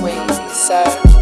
ways, sir.